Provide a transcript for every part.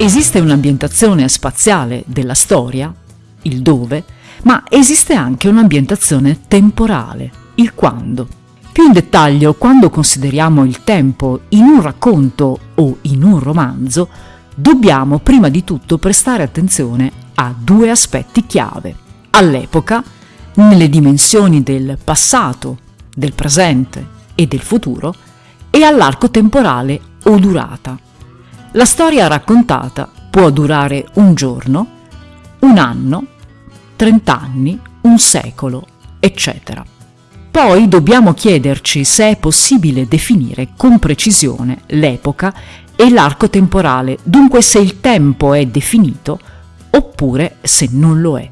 Esiste un'ambientazione spaziale della storia, il dove, ma esiste anche un'ambientazione temporale, il quando. Più in dettaglio, quando consideriamo il tempo in un racconto o in un romanzo, dobbiamo prima di tutto prestare attenzione a due aspetti chiave. All'epoca, nelle dimensioni del passato, del presente e del futuro, e all'arco temporale o durata. La storia raccontata può durare un giorno, un anno, trent'anni, un secolo, eccetera. Poi dobbiamo chiederci se è possibile definire con precisione l'epoca e l'arco temporale, dunque se il tempo è definito oppure se non lo è.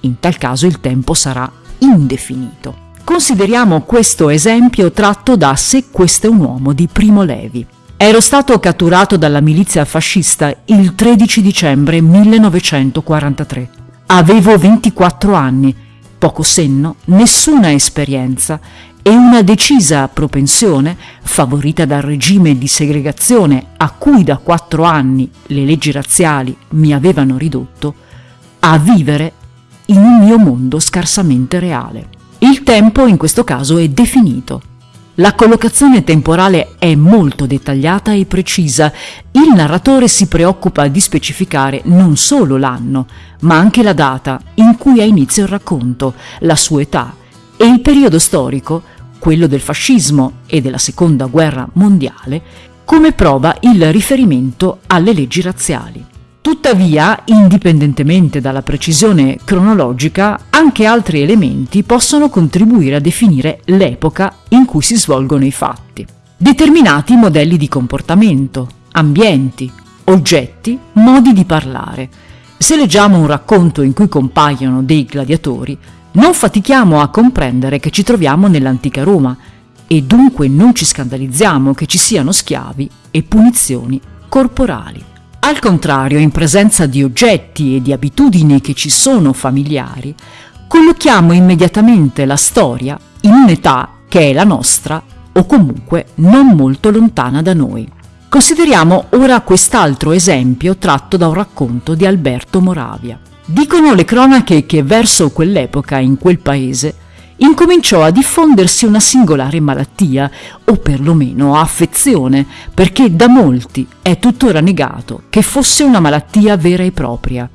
In tal caso il tempo sarà indefinito. Consideriamo questo esempio tratto da Se questo è un uomo di Primo Levi. Ero stato catturato dalla milizia fascista il 13 dicembre 1943. Avevo 24 anni poco senno, nessuna esperienza e una decisa propensione, favorita dal regime di segregazione a cui da quattro anni le leggi razziali mi avevano ridotto, a vivere in un mio mondo scarsamente reale. Il tempo in questo caso è definito, la collocazione temporale è molto dettagliata e precisa. Il narratore si preoccupa di specificare non solo l'anno, ma anche la data in cui ha inizio il racconto, la sua età e il periodo storico, quello del fascismo e della seconda guerra mondiale, come prova il riferimento alle leggi razziali. Tuttavia, indipendentemente dalla precisione cronologica, anche altri elementi possono contribuire a definire l'epoca in cui si svolgono i fatti. Determinati modelli di comportamento, ambienti, oggetti, modi di parlare. Se leggiamo un racconto in cui compaiono dei gladiatori, non fatichiamo a comprendere che ci troviamo nell'antica Roma e dunque non ci scandalizziamo che ci siano schiavi e punizioni corporali. Al contrario, in presenza di oggetti e di abitudini che ci sono familiari, collochiamo immediatamente la storia in un'età che è la nostra o comunque non molto lontana da noi. Consideriamo ora quest'altro esempio tratto da un racconto di Alberto Moravia. Dicono le cronache che verso quell'epoca in quel paese incominciò a diffondersi una singolare malattia, o perlomeno affezione, perché da molti è tuttora negato che fosse una malattia vera e propria.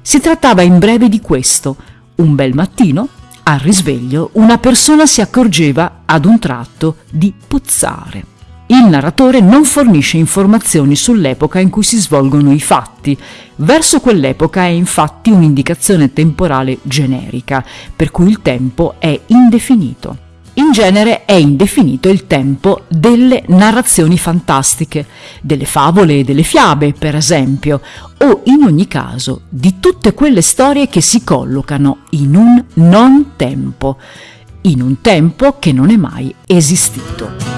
Si trattava in breve di questo. Un bel mattino, al risveglio, una persona si accorgeva ad un tratto di puzzare. Il narratore non fornisce informazioni sull'epoca in cui si svolgono i fatti. Verso quell'epoca è infatti un'indicazione temporale generica, per cui il tempo è indefinito. In genere è indefinito il tempo delle narrazioni fantastiche, delle favole e delle fiabe, per esempio, o in ogni caso di tutte quelle storie che si collocano in un non tempo, in un tempo che non è mai esistito.